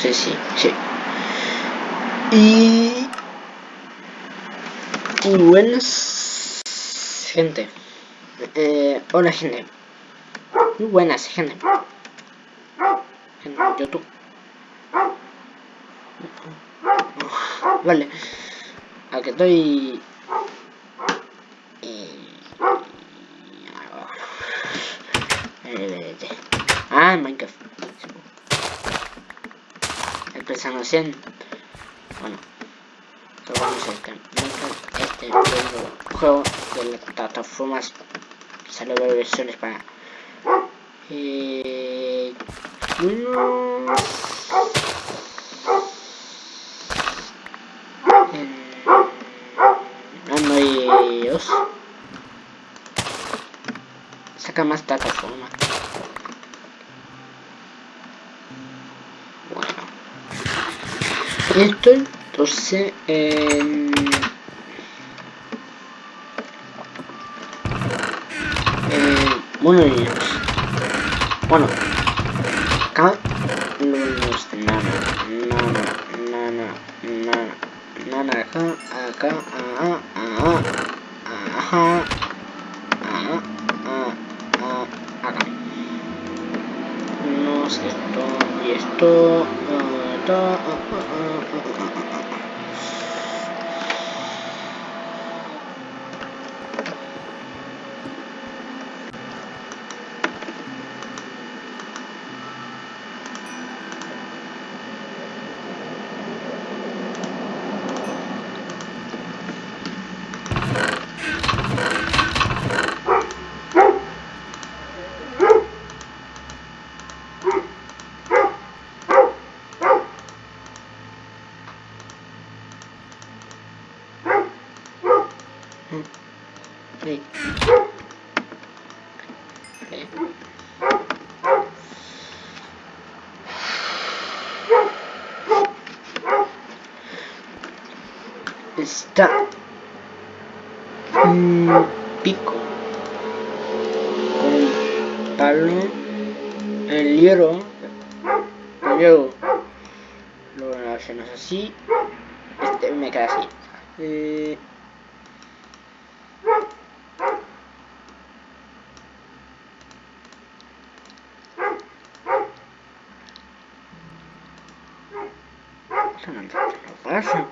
sí, sí, sí. Y... Buenas... Gente. Eh, hola, gente. Muy buenas, gente. YouTube. Vale. A que estoy... Ah, Minecraft. Empezando 100. Bueno. Vamos a este este juego de las plataformas. Salió versiones para... Eh, unos... Android saca más plataforma esto entonces eh, eh, bueno acá no nos nada nada nada nada nada acá acá ah, ah, ajá ah, ah, ah, acá no sé esto y esto uh, Sí. Sí. Está un pico un palo el hierro luego lo hacemos así este me queda así. Eh, no, paso.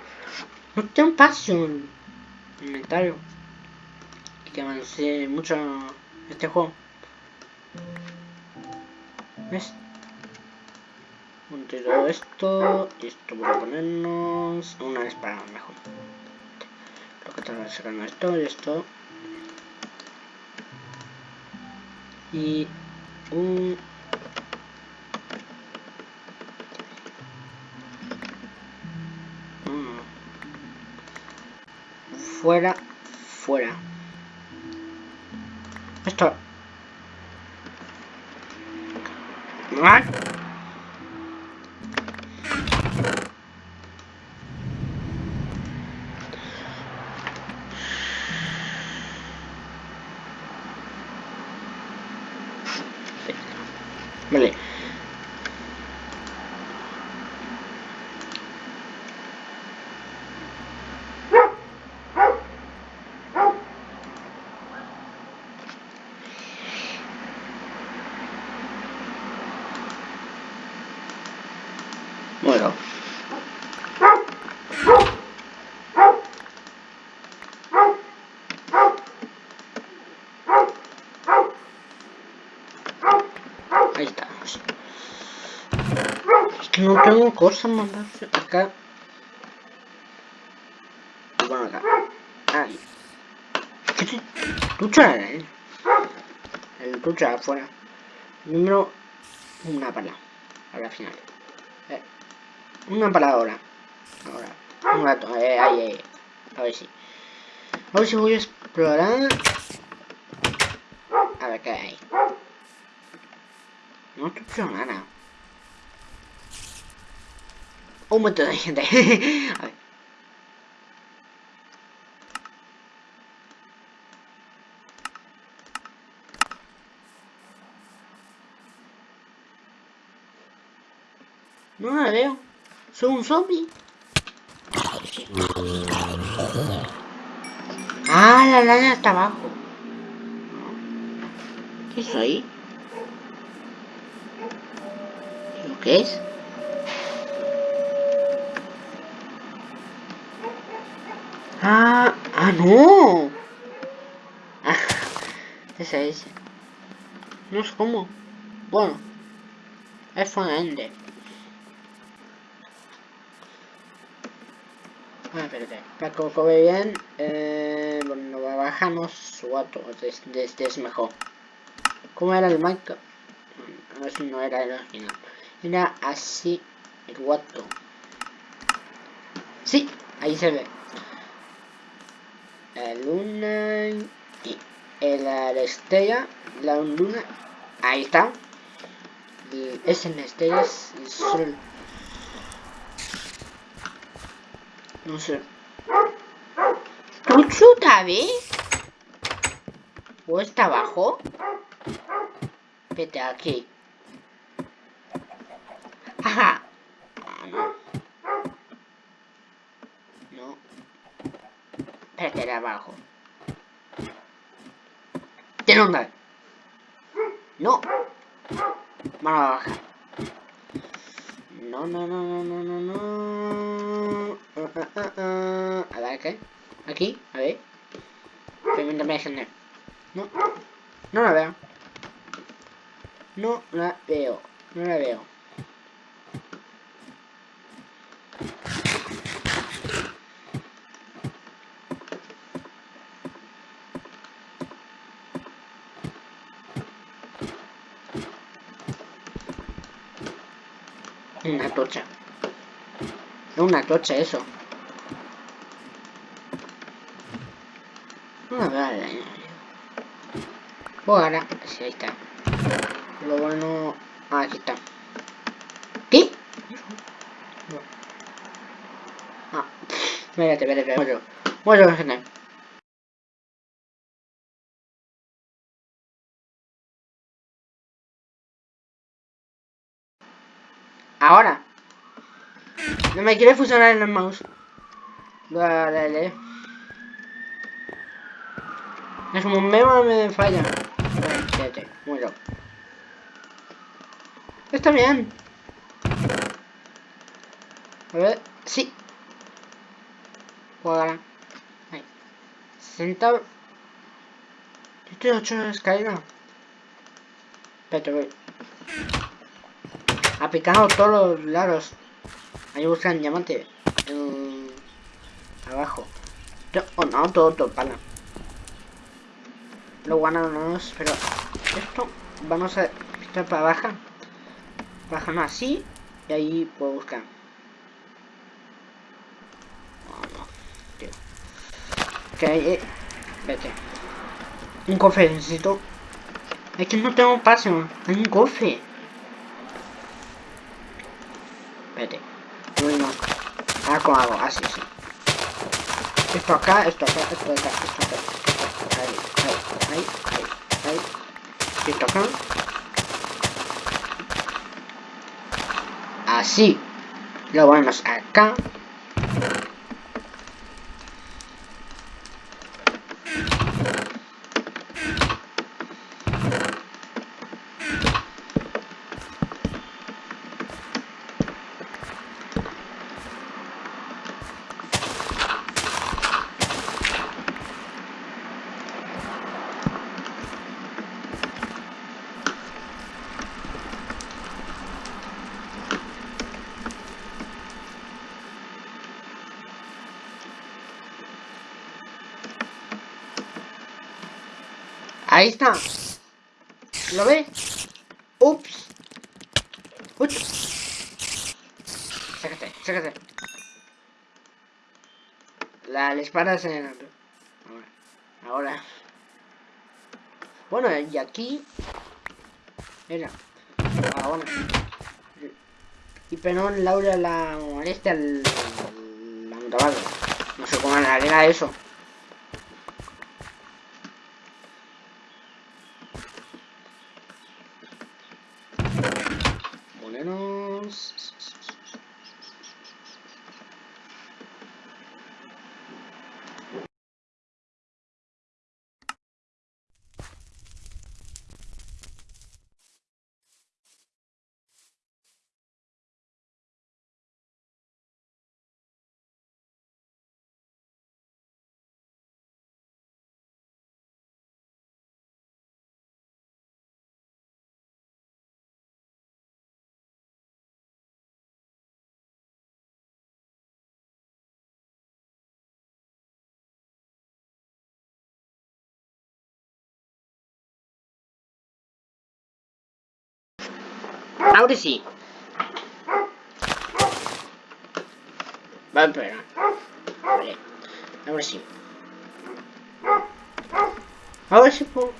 El inventario. Y que avancé mucho este juego. ¿Ves? todo esto y esto voy a ponernos una vez para mejor. Lo que que sacar esto y esto. Y un fuera, fuera. Esto. ¿What? Vale. Bueno. Ahí estamos. Es que no tengo cosas más acá. Bueno, acá. Ahí. ¿Qué te... Lucha, eh. El lucha afuera. Número... Una para. A la final. Una para ahora. Un rato. Eh. A ver si. A ver si voy a explorar. A ver qué hay. No escucho nada. Un montón de gente. a ver. No la veo. Soy un zombie. Ah, la araña está abajo. ¿Qué soy? ¿Qué es? Ah, ah, no. Ah, ese es. No sé cómo. Bueno, es ende. Ah, espérate. Ve bien, eh, bueno, bajamos guato, desde este es mejor. ¿Cómo era el mic? A ver si no era el original. Era así el guato. Sí, ahí se ve. La luna y la estrella, la luna, ahí está. Y es en estrellas y sol. No sé. ¿Puchu vez? ¿O está abajo? Vete aquí. Ajá. Ah, no. No. Espérate de abajo. ¿Tiene dónde? No. Vamos a bajar. No, no, no, no, no, no, no. A ver, ¿qué? Aquí, a ver. No. No la veo. No la veo. No la veo. Una tocha. Una tocha eso. Una bala. Oh, ahora, sí, ahí está. Lo bueno... Ah, aquí está. ¿Qué? Ah, espérate, espérate, espérate. Bueno, bueno, Ahora. No me quiere fusionar en el mouse. Dale. Es como un memo me falla. Fíjate, muy loco. Está bien. A ver, sí. Puedo ganar. Ahí. 60. Yo estoy 8 de escalera. Espérate, voy. Aplicando todos los lados. Ahí buscan diamante. abajo. Oh no, todo, todo pana. Lo ganamos, pero esto vamos a estar para baja. Bajan así y ahí puedo buscar. Oh, no, eh, vete. Un cofre necesito. Es que no tengo pase, hay un cofre. Espérate. Bueno. Cómo. Así, sí. Esto acá, esto acá, esto acá, esto acá. Ahí, ahí, ahí, ahí, ahí. Esto acá. Así. Lo ponemos acá. Ahí está. ¿Lo ves? Ups. Ups. Sácate, sácate. La, la espada se... Ahora. Ahora. Bueno, y aquí... Mira. Ah, bueno. Y Penón Laura la molesta al... La No sé cómo era eso. Ahora Loud is he? Vabbè. Vabbè. Allora sì. Allora si può.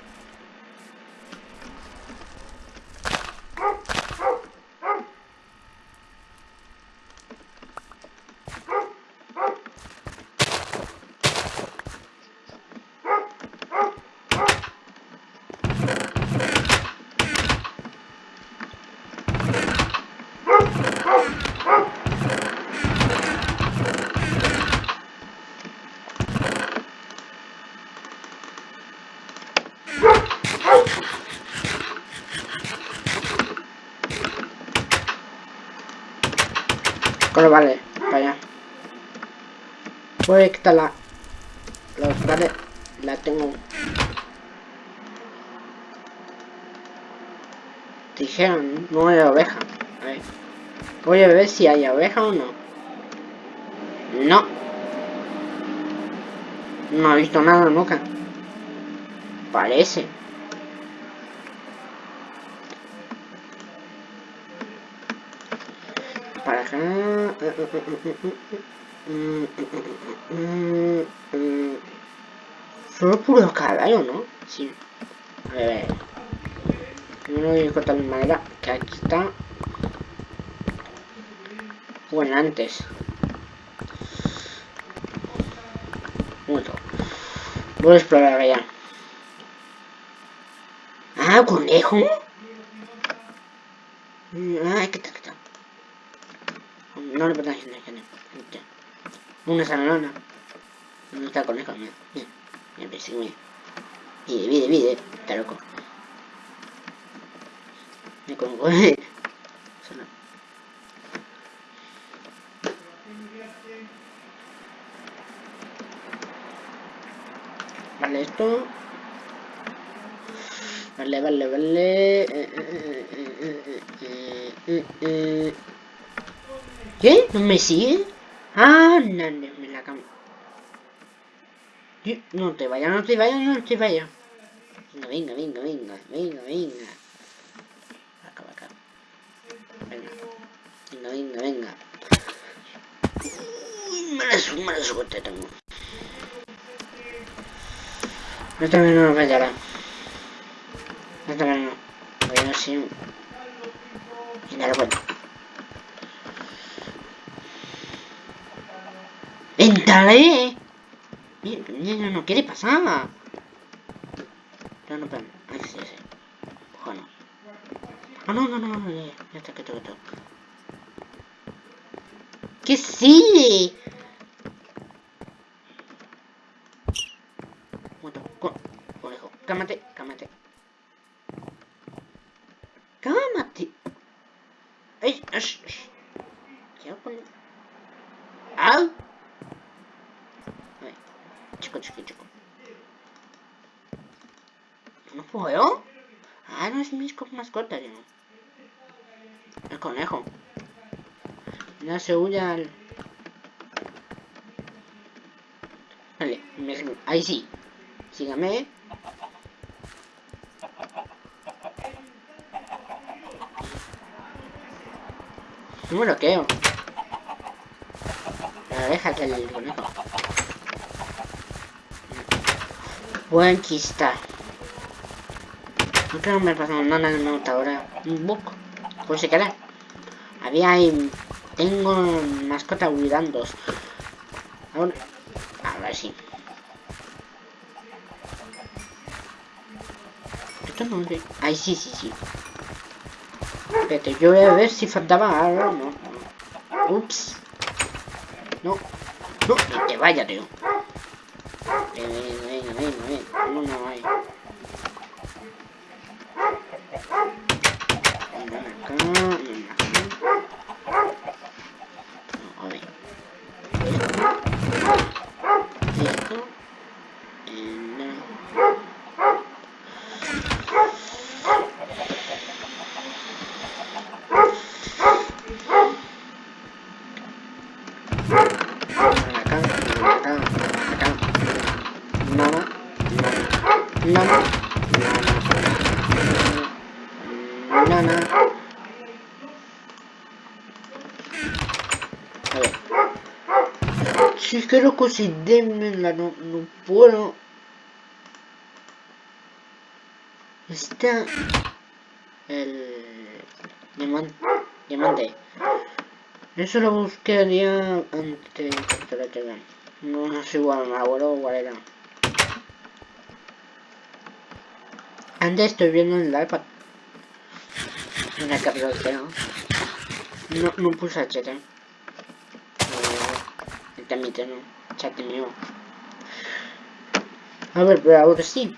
Voy a quitar la... Los la tengo. Dijeron, no hay oveja. Voy a ver si hay oveja o no. No. No he visto nada nunca. Parece. Para acá. Solo puro caballo, ¿no? Sí. A ver. Lo voy a cortar de manera que aquí está. Bueno, antes. Momento. Voy a explorar allá. Ah, conejo. Ah, ¿qué tal, qué tal? No le pertenece a gente. Una salona. ¿Dónde está conejo? Mira, mira, mira, mira. Vide, vide. Está loco. Me congo. Vale, esto. Vale, vale, vale. ¿Qué? ¿No me sigue? Ah, no, no, me la cambio. No te vayas, no te vayas, no te vayas. Venga, venga, venga, venga, venga. Acá, acá. Venga. Venga, venga, venga. Uy, mala, mala suerte tengo. Esta vez no nos fallará. Esta vez no. Voy a ver si... Y nada, bueno. ¡Entraré! Mira, no quiere pasar. No, no, espera. Ay, sí, sí. Ojo, no. Ah, no, no, no, no, ya, ya está, que todo. ¡Que sí! Conejo, cámate, cámate. ¡Cámate! ¿Qué hago con...? ¡Au! Chico, chico, chico. ¿No puedo? Ah, no es mis mascota, yo. El conejo. Ya se huye al... Vale, me... ahí sí. Sígame. No me bloqueo. La oreja del conejo. Buen chista. No creo que me pasado nada en nota ahora. Un bug. Pues se queda. Había ahí. Tengo mascota cuidandos. Ahora. Si. Esto no sé. Ay, sí, sí, sí. Espérate, yo voy a ver si faltaba algo. No, no. Ups. No. No, ni te vaya, tío. Come on. Si démela, no, no puedo. Está el diamante. diamante. Eso lo día antes la. No, no sé igual, me acuerdo cuál era. Antes estoy viendo en el iPad. En el capítulo No, no puse HT. Eh, también tengo chat mío. A ver, pero ahora sí.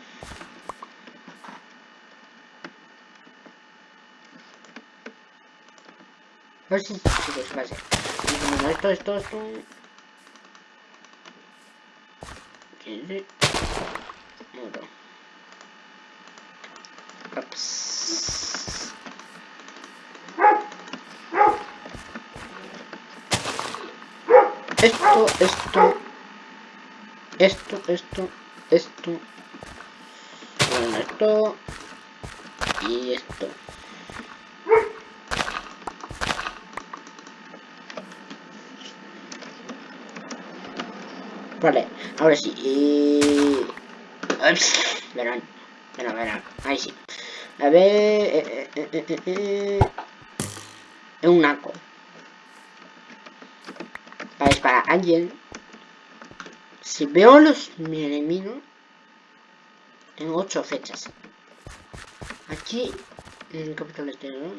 A ver si chicos, pase. Esto, esto, esto. 15. Muro. Ups. Esto, esto. Esto, esto, esto. Bueno, esto. Y esto. Vale, ahora sí. Y... verán, verán, verán. Ahí sí. A ver... Eh, eh, eh, eh, eh. Es un naco. Para disparar a alguien. Si veo los mi enemigo. Tengo ocho fechas. Aquí, en el capítulo exterior.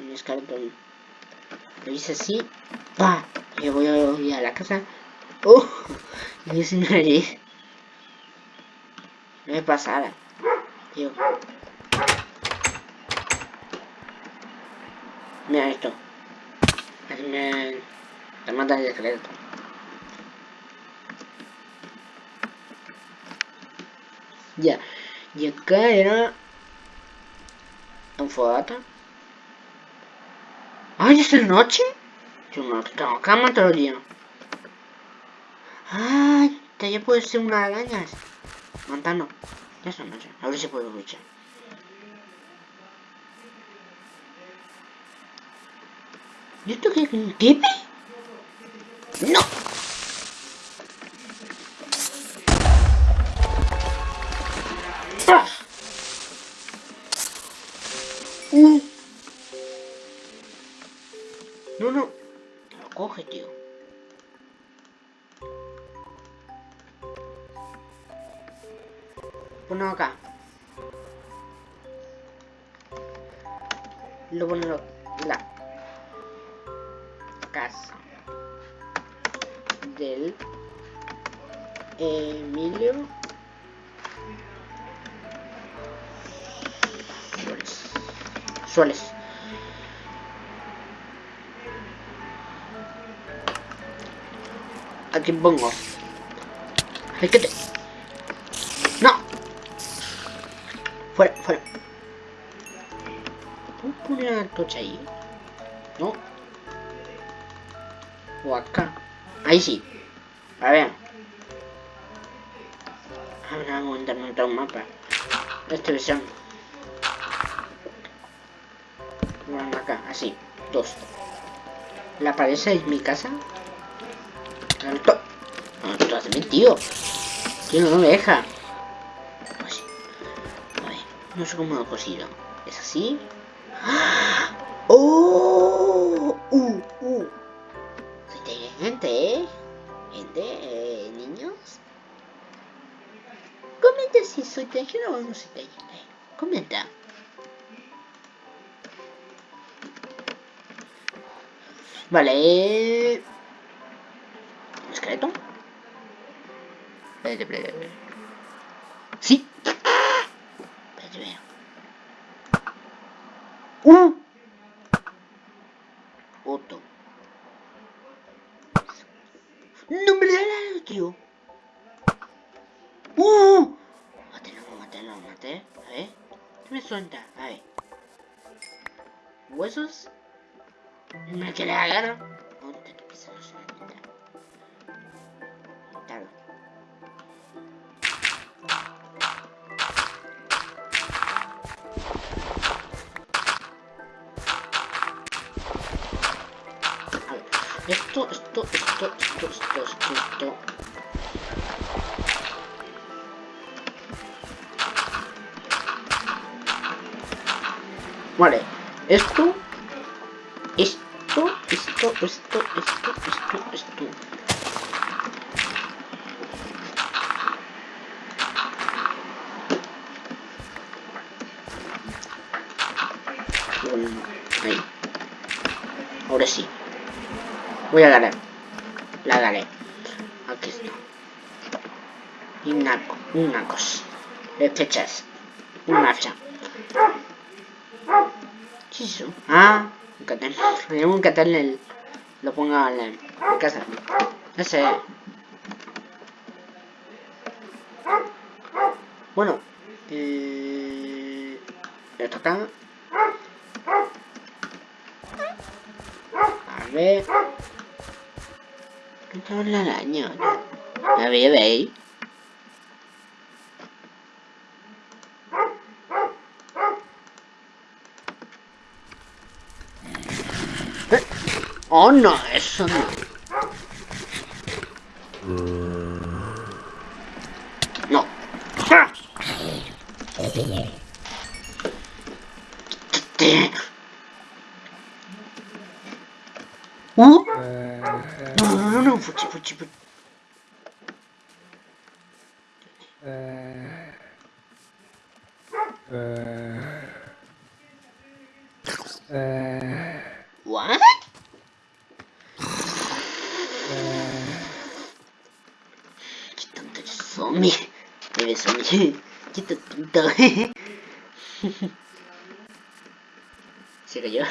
En escaletón. Lo hice así. ¡Pah! Yo voy a ir a la casa. ¡Uh! Y es nariz. No me pasara. Tío. Mira esto. Me... Te mata el esqueleto. Ya. Y acá era... Un fogata. ¡Ay, es de noche! Yo no tengo cama todo el. ¡Ay! Ya puede ser una araña. Montano. Ya son noche. A ver si puedo luchar. ¿Y esto qué? ¿Un? ¡No! Suárez. Aquí pongo. Que te... ¡No! Fuera, fuera. ¿Puedo poner una tocha ahí? No. O acá. Ahí sí. A ver. Ahora vamos a intentar un mapa. Esta versión. Así. Dos. ¿La pared es mi casa? Alto. No, esto tío. Tío, no me deja. Pues, no sé cómo lo he cosido. ¿Es así? ¡Ah! ¡Oh! ¡Uh! ¡Uh! Inteligente, ¿eh? Gente, eh, niños. Comenta si soy inteligente o no soy inteligente. Comenta. Vale. ¿Esqueleto? Espérate, espérate, espérate. Sí. Espérate, veo. ¡Uh! Esto, esto, esto, esto, esto, esto, esto. Bueno, ahí. Ahora sí. Voy a ganar. La daré. Aquí está. Y una, una cosa. Fechas. Una fecha. ¿Qué es? Ah, un cartel. Un cartel el, lo ponga en la casa. Ese. Bueno. Eh, esto acá. A ver. ¿Dónde está la araña? A ver, veis. Oh no, eso no. No. Uh. No, no, no, no, fuchi, fuchi, fuchi.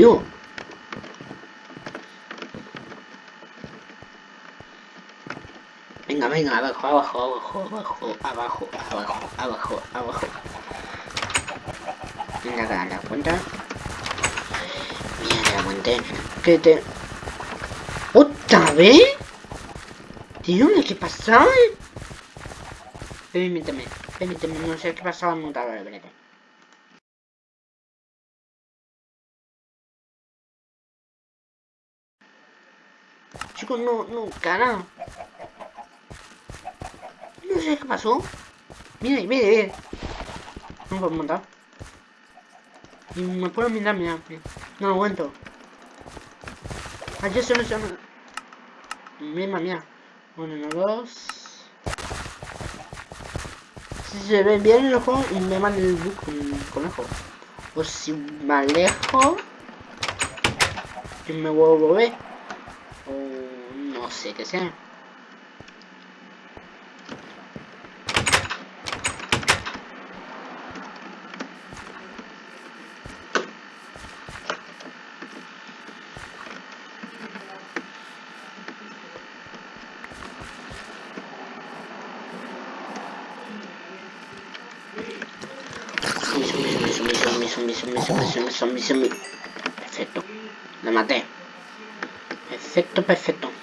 Tío. Venga, venga, abajo, abajo, abajo, abajo, abajo, abajo, abajo, abajo. Venga, da la cuenta. Mira, la aguanté. ¿Qué te...? ¿Otra vez? Tío, ¿qué pasa? Permíteme, permíteme, no sé qué pasaba montador, espérate. Chicos, no, no, cara. No sé qué pasó. Mire, mire, mire. No puedo montar. Y me puedo mirar, mira. No lo aguanto. Ayer se me llama. Mira, mira. Uno, uno, dos. Si se ve bien el ojo, me manda el con el conejo. O si me alejo. Y me vuelvo a ver sé que sea. zombie, Perfecto. La maté. Perfecto, perfecto.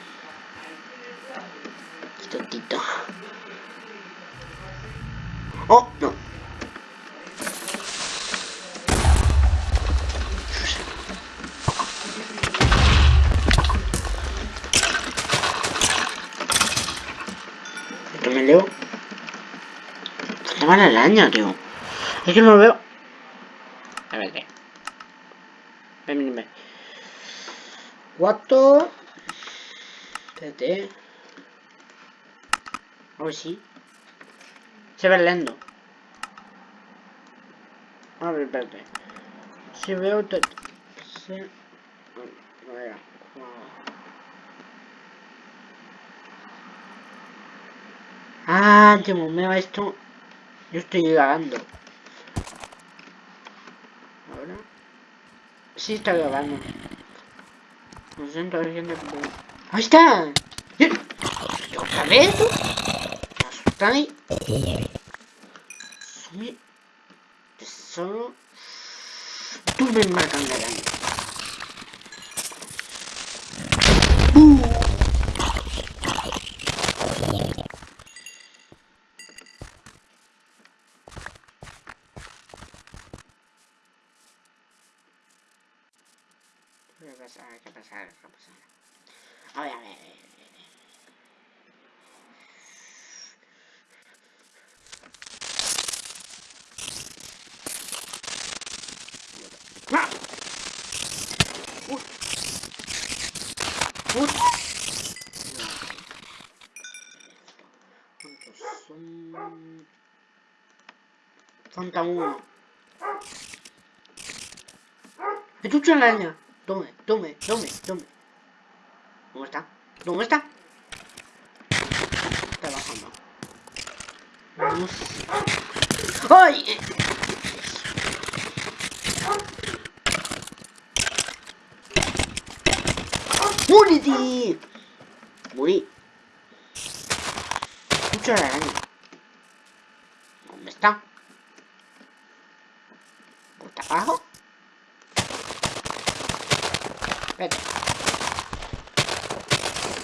¿Dónde va la araña, tío? Es que no lo veo. A ver. Ven, ven, ven. Cuatro. Espérate. A ver si. Se ve lento. A ver, espérate. Si veo... Te... Se... A ver. Ah, me va esto. Yo estoy grabando. Ahora. Sí está grabando. Lo siento, gente. ¡Ahí está! ¿Otra vez? ¿Me asustáis? Solo... Tú me marcan de daño. ¿Qué pasa? ¿Qué pasa? A ver, a ver. ¡Ah! ¡Uy! ¡Uy! ¿Cuántos son? Falta uno. ¡Me chucha la araña! Tome, tome, tome, tome. ¿Dónde está? ¿Dónde está? Está bajando. Vamos. ¡Ay! ¡Muriti! Murí. Mucho araña. ¿Dónde está? ¿Está abajo? Vete.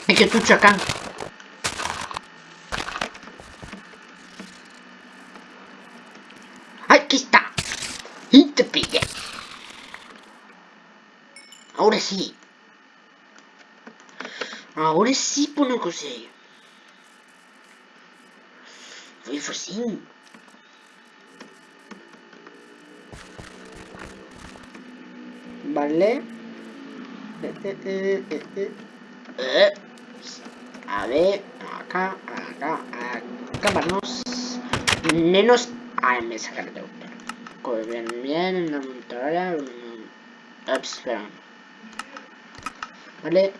Es que tú acá. Aquí está. Y te pille. Ahora sí. Ahora sí pone cosa. Foi facinho. Vale. A ver, acá, acá, acá vamos. Menos. Ah, me saca de auto. Bien, bien, en la montaña. Ups, espera. Vale.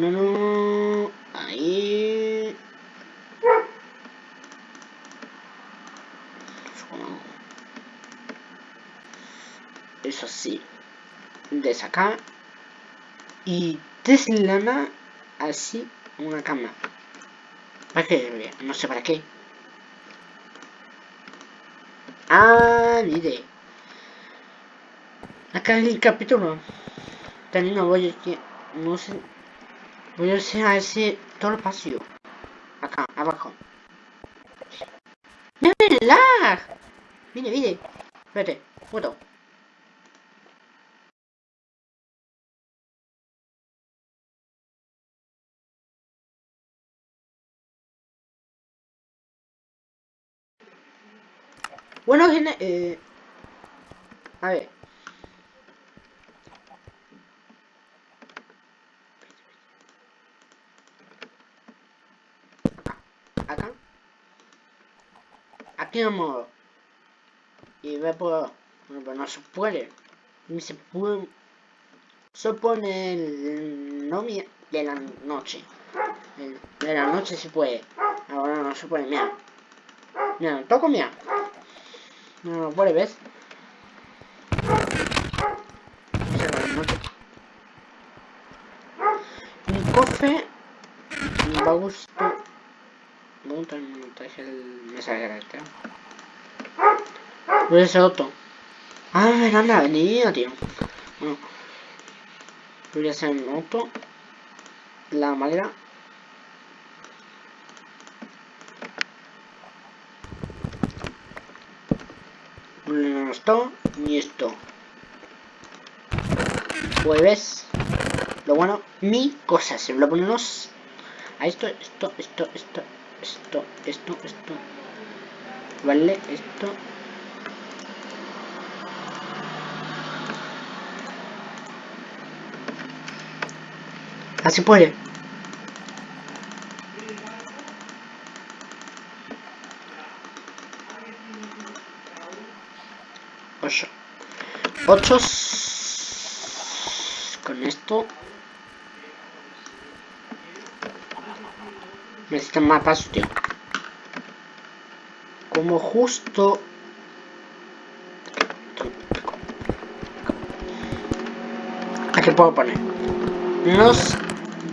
No, no. Ahí. Eso sí. De sacar. Y deslana así una cama. ¿Para qué? No sé para qué. Ah, idea. Acá el capítulo. También no voy a... No sé... Voy a a ese... Todo el pasillo. Acá, abajo. ¡No me lag! Mire, mire. Espérate, foto. Bueno, gente, eh... A ver. Aquí vamos y ve por bueno, no se puede. Ni se puede. Se pone el nombre de la noche. De la noche se puede. Ahora no se puede mira mira toco mira. No lo puede ves un cofre me va a gustar monta el montaje el mensaje este. Voy a hacer otro. Ah, era la avenida, tío. Bueno. Voy a hacer otro. La madera. No esto, ni esto. Jueves. Lo bueno, mi cosa, se lo ponemos a esto, esto, esto, esto, esto, esto, esto. Vale, esto. Así puede. Ocho. Ocho. Con esto. Necesitan más pasos, tío. Como justo... Aquí puedo poner.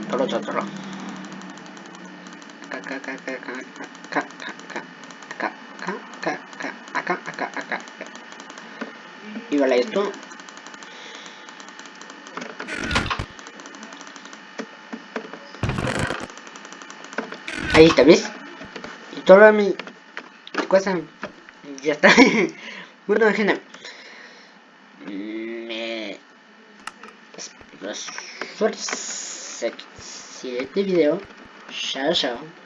Por otro lado. Acá, acá, acá, acá, acá, acá, acá, acá, acá, acá, acá, acá. Y vale esto. Ahí está, ¿ves? Y toda mi cosa ya está. bueno, gente. Me... Suerte si este video. Chao, chao.